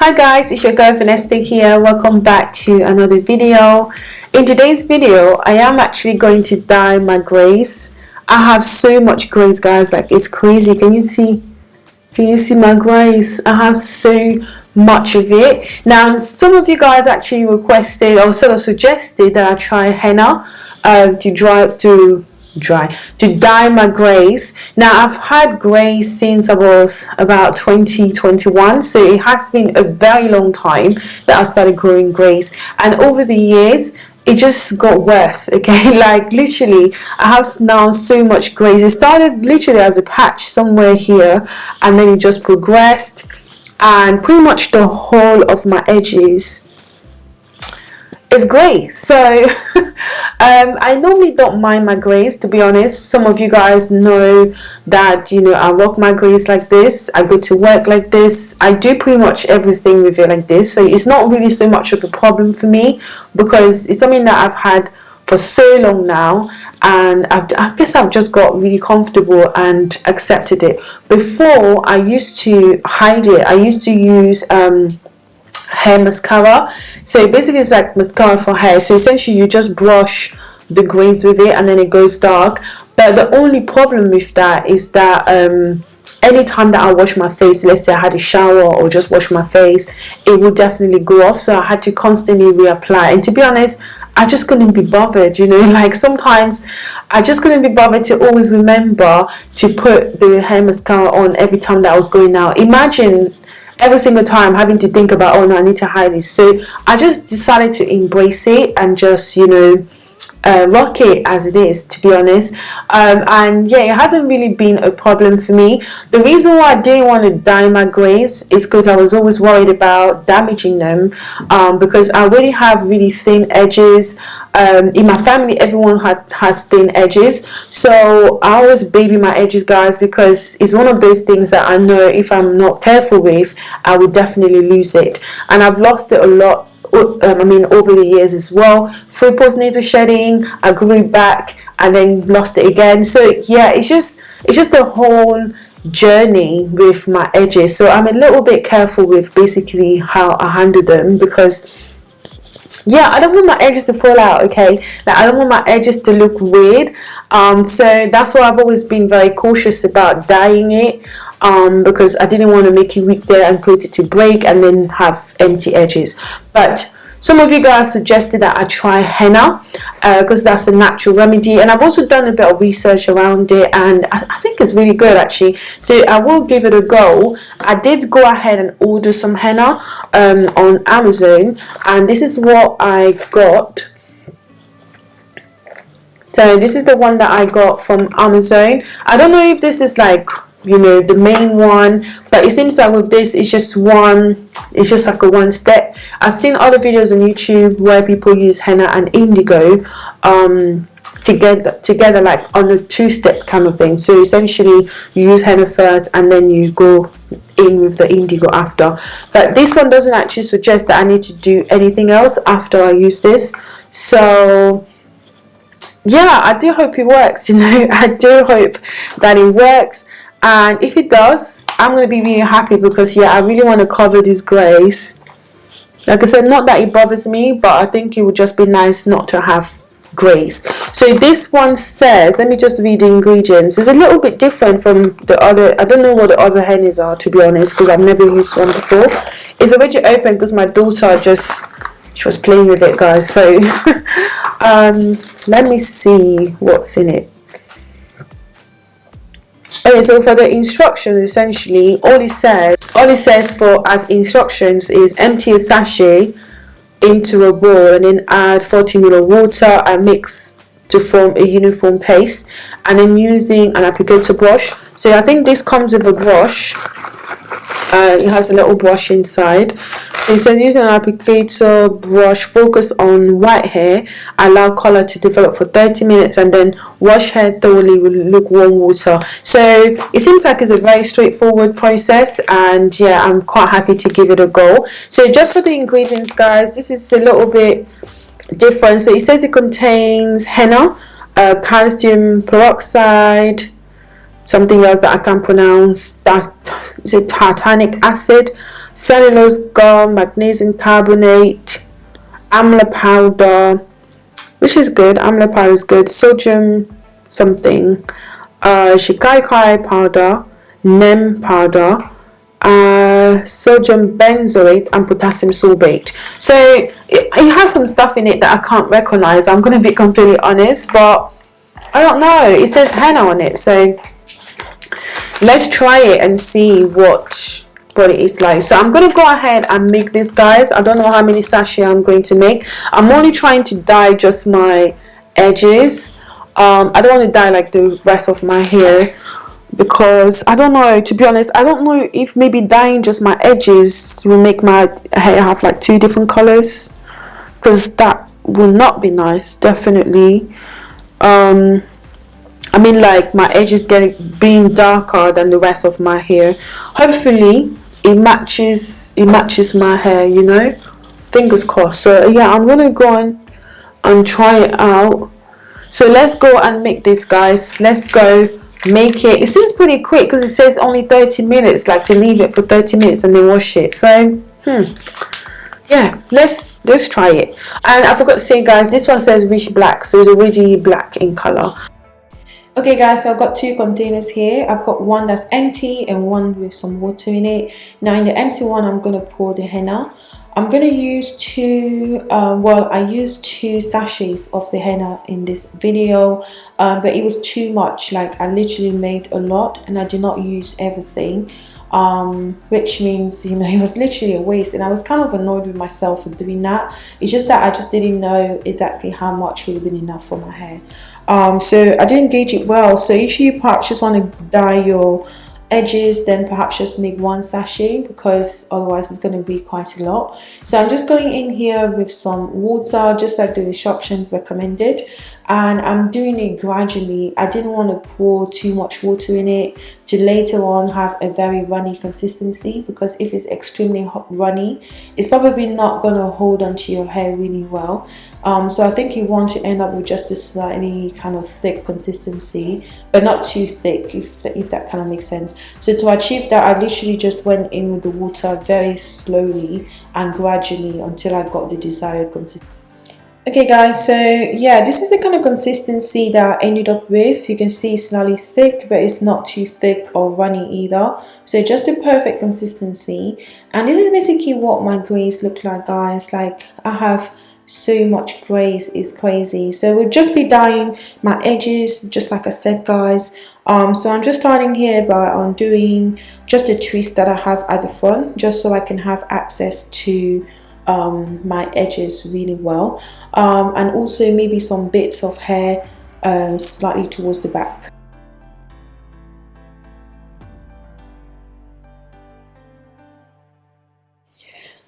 Hi guys, it's your girl Vanessa here. Welcome back to another video. In today's video, I am actually going to dye my grays. I have so much grays guys, like it's crazy. Can you see? Can you see my grays? I have so much of it. Now, some of you guys actually requested or sort of suggested that I try henna uh, to dry to dry. To dye my grays. Now I've had grays since I was about 2021 so it has been a very long time that I started growing grays. And over the years it just got worse okay? Like literally I have now so much grays. It started literally as a patch somewhere here and then it just progressed and pretty much the whole of my edges is grey. So um, I normally don't mind my to be honest. Some of you guys know that you know I rock my like this. I go to work like this. I do pretty much everything with it like this. So it's not really so much of a problem for me because it's something that I've had for so long now and I've, i guess I've just got really comfortable and accepted it. Before I used to hide it. I used to use um, hair mascara. So basically it's like mascara for hair so essentially you just brush the grains with it and then it goes dark. But the only problem with that is that um anytime that I wash my face let's say I had a shower or just wash my face it would definitely go off. So I had to constantly reapply. And to be honest I just couldn't be bothered you know like sometimes I just couldn't be bothered to always remember to put the hair mascara on every time that I was going out. Imagine every single time having to think about oh no I need to hide this. So I just decided to embrace it and just you know uh, rock it as it is to be honest. Um, and yeah it hasn't really been a problem for me. The reason why I didn't want to dye my grays is because I was always worried about damaging them um, because I really have really thin edges. Um, in my family everyone had, has thin edges. So I always baby my edges guys because it's one of those things that I know if I'm not careful with I would definitely lose it. And I've lost it a lot um, I mean over the years as well. Through postnatal shedding I grew back and then lost it again. So yeah it's just it's just a whole journey with my edges. So I'm a little bit careful with basically how I handle them because yeah I don't want my edges to fall out okay? Like I don't want my edges to look weird. Um so that's why I've always been very cautious about dyeing it um because I didn't want to make it weak there and cause it to break and then have empty edges. But some of you guys suggested that I try henna because uh, that's a natural remedy and I've also done a bit of research around it and I, I, think it's really good actually. So I will give it a go. I did go ahead and order some henna um, on Amazon and this is what I got. So this is the one that I got from Amazon. I don't know if this is like you know the main one. But it seems like with this it's just one it's just like a one step. I've seen other videos on youtube where people use henna and indigo um together together like on a two-step kind of thing. So essentially you use henna first and then you go in with the indigo after. But this one doesn't actually suggest that i need to do anything else after i use this. So yeah i do hope it works you know? I do hope that it works and if it does I'm going to be really happy because yeah I really want to cover this grays like I said not that it bothers me but I think it would just be nice not to have grays so this one says let me just read the ingredients. It's a little bit different from the other I don't know what the other hennas are to be honest because I've never used one before. It's already open because my daughter just she was playing with it guys so um, let me see what's in it Okay, so for the instructions, essentially, all it says, all it says for as instructions is empty a sachet into a bowl and then add 40 ml water and mix to form a uniform paste and then using an applicator brush. So I think this comes with a brush. Uh, it has a little brush inside it says using an applicator brush focus on white hair allow color to develop for 30 minutes and then wash hair thoroughly with lukewarm water. So it seems like it's a very straightforward process and yeah I'm quite happy to give it a go. So just for the ingredients guys this is a little bit different. So it says it contains henna uh, calcium peroxide something else that I can't pronounce that is it tartaric acid cellulose gum magnesium carbonate amla powder which is good. Amla powder is good. Sodium something. Uh shikakai powder neem powder uh, sodium benzoate and potassium sorbate. So it, it has some stuff in it that I can't recognize. I'm going to be completely honest but I don't know. It says henna on it so let's try it and see what what it is like so I'm gonna go ahead and make this guys. I don't know how many sachet I'm going to make. I'm only trying to dye just my edges. Um, I don't want to dye like the rest of my hair because I don't know to be honest I don't know if maybe dyeing just my edges will make my hair have like two different colors because that will not be nice definitely. Um, I mean like my edges getting being darker than the rest of my hair. Hopefully it matches it matches my hair you know? Fingers crossed. So yeah I'm gonna go on and try it out. So let's go and make this guys. Let's go make it. It seems pretty quick because it says only 30 minutes like to leave it for 30 minutes and then wash it. So hmm. Yeah let's let's try it. And i forgot to say guys this one says rich black so it's already black in color okay guys so i've got two containers here. I've got one that's empty and one with some water in it. Now in the empty one i'm going to pour the henna. I'm going to use two um, well i used two sachets of the henna in this video um, but it was too much. Like i literally made a lot and i did not use everything um, which means you know it was literally a waste. And I was kind of annoyed with myself for doing that. It's just that I just didn't know exactly how much would have been enough for my hair. Um, so I didn't gauge it well. So if you perhaps just want to dye your edges then perhaps just make one sachet because otherwise it's going to be quite a lot. So i'm just going in here with some water just like the instructions recommended and i'm doing it gradually. I didn't want to pour too much water in it to later on have a very runny consistency because if it's extremely runny it's probably not going to hold onto your hair really well. Um, so I think you want to end up with just a slightly kind of thick consistency but not too thick if, if that kind of makes sense. So to achieve that I literally just went in with the water very slowly and gradually until I got the desired consistency okay guys so yeah this is the kind of consistency that I ended up with. You can see it's slightly thick but it's not too thick or runny either. So just the perfect consistency. And this is basically what my grays look like guys. Like I have so much grays it's crazy. So we'll just be dyeing my edges just like I said guys. Um, so I'm just starting here by undoing just a twist that I have at the front just so I can have access to um, my edges really well um, and also maybe some bits of hair uh, slightly towards the back.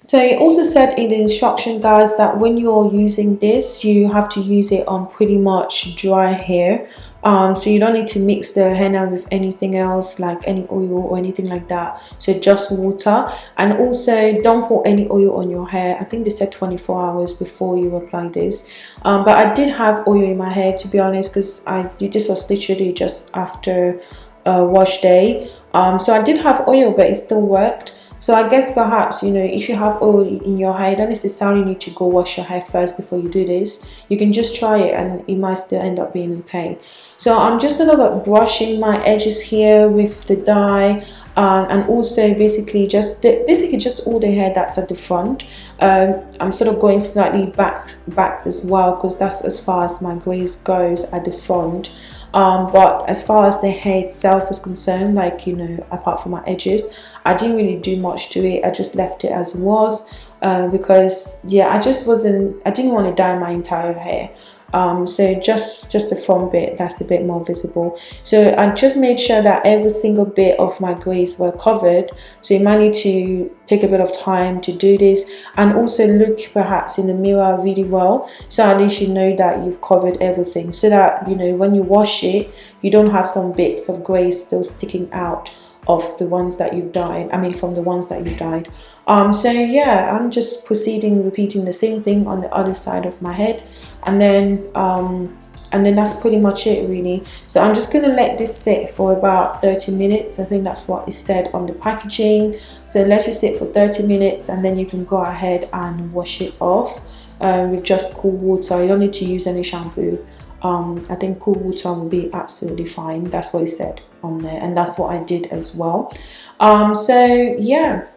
So it also said in the instruction guys that when you're using this you have to use it on pretty much dry hair. Um, so you don't need to mix the henna with anything else like any oil or anything like that. So just water. And also don't put any oil on your hair. I think they said 24 hours before you apply this. Um, but I did have oil in my hair to be honest because I this was literally just after a wash day. Um, so I did have oil but it still worked so I guess perhaps, you know, if you have oil in your hair, you don't necessarily need to go wash your hair first before you do this. You can just try it and it might still end up being okay. So I'm just a little bit brushing my edges here with the dye um, and also basically just the, basically just all the hair that's at the front. Um, I'm sort of going slightly back back as well because that's as far as my grays goes at the front um, but as far as the hair itself was concerned like you know apart from my edges I didn't really do much to it. I just left it as it was uh, because yeah I just wasn't I didn't want to dye my entire hair um, so just just the front bit that's a bit more visible. So I just made sure that every single bit of my grays were covered. So you might need to take a bit of time to do this and also look perhaps in the mirror really well. So at least you know that you've covered everything so that you know when you wash it you don't have some bits of grey still sticking out of the ones that you've dyed i mean from the ones that you dyed. Um so yeah i'm just proceeding repeating the same thing on the other side of my head. And then um and then that's pretty much it really. So i'm just going to let this sit for about 30 minutes. I think that's what is said on the packaging. So let it sit for 30 minutes and then you can go ahead and wash it off um, with just cool water. You don't need to use any shampoo um, i think cool water will be absolutely fine. That's what it said on there and that's what i did as well. Um, so yeah.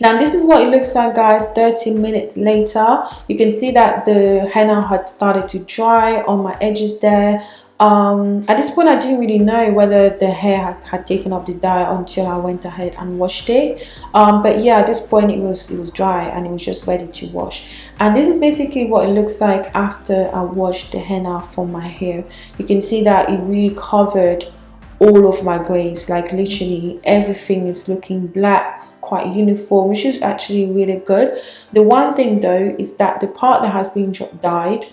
Now this is what it looks like guys. 30 minutes later you can see that the henna had started to dry on my edges there um, at this point I didn't really know whether the hair had, had, taken up the dye until I went ahead and washed it. Um, but yeah at this point it was it was dry and it was just ready to wash. And this is basically what it looks like after I washed the henna from my hair. You can see that it really covered all of my grays like literally everything is looking black quite uniform which is actually really good. The one thing though is that the part that has been dyed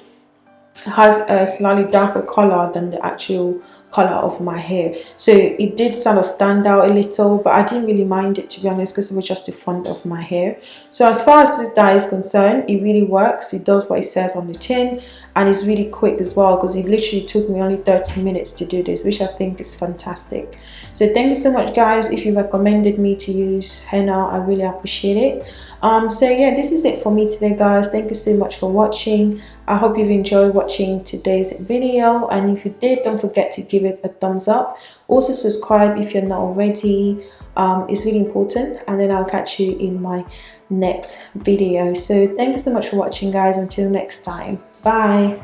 has a slightly darker color than the actual color of my hair. So it did sort of stand out a little but I didn't really mind it to be honest because it was just the front of my hair. So as far as this dye is concerned it really works. It does what it says on the tin and it's really quick as well because it literally took me only 30 minutes to do this which I think is fantastic. So thank you so much guys if you recommended me to use henna I really appreciate it. Um so yeah this is it for me today guys. Thank you so much for watching. I hope you've enjoyed watching today's video. And if you did don't forget to give it a thumbs up also subscribe if you're not already. Um, it's really important and then I'll catch you in my next video. So thank you so much for watching guys. Until next time. Bye